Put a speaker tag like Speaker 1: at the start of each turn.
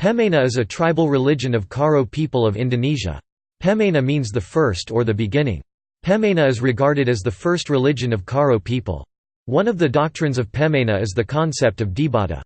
Speaker 1: Pemena is a tribal religion of Karo people of Indonesia. Pemena means the first or the beginning. Pemena is regarded as the first religion of Karo people. One of the doctrines of Pemena is the concept of Dibata.